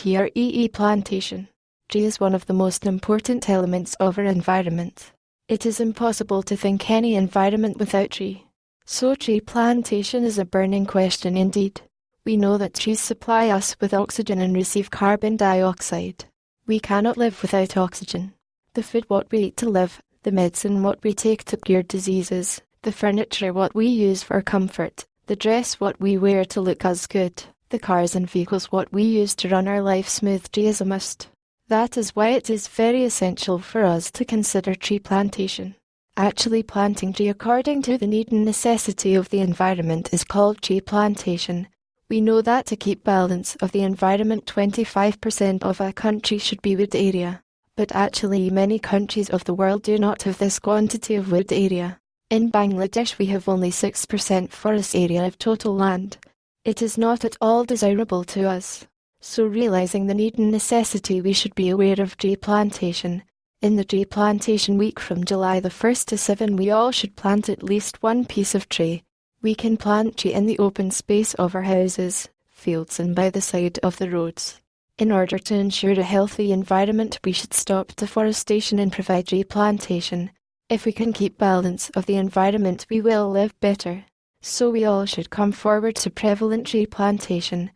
TREE plantation. Tree is one of the most important elements of our environment. It is impossible to think any environment without tree. So tree plantation is a burning question indeed. We know that trees supply us with oxygen and receive carbon dioxide. We cannot live without oxygen. The food what we eat to live, the medicine what we take to cure diseases, the furniture what we use for comfort, the dress what we wear to look us good, the cars and vehicles what we use to run our life smoothly is a must. That is why it is very essential for us to consider tree plantation. Actually planting tree according to the need and necessity of the environment is called tree plantation. We know that to keep balance of the environment 25% of a country should be wood area. But actually many countries of the world do not have this quantity of wood area. In Bangladesh we have only 6% forest area of total land. It is not at all desirable to us. So realizing the need and necessity we should be aware of tree plantation. In the tree plantation week from July the 1st to 7 we all should plant at least one piece of tree. We can plant tree in the open space of our houses, fields and by the side of the roads. In order to ensure a healthy environment we should stop deforestation and provide tree plantation. If we can keep balance of the environment we will live better. So we all should come forward to prevalent tree plantation